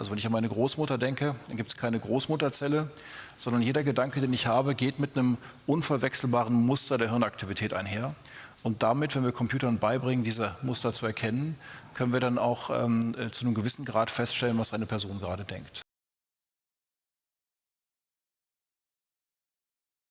Also wenn ich an meine Großmutter denke, dann gibt es keine Großmutterzelle, sondern jeder Gedanke, den ich habe, geht mit einem unverwechselbaren Muster der Hirnaktivität einher. Und damit, wenn wir Computern beibringen, diese Muster zu erkennen, können wir dann auch ähm, äh, zu einem gewissen Grad feststellen, was eine Person gerade denkt.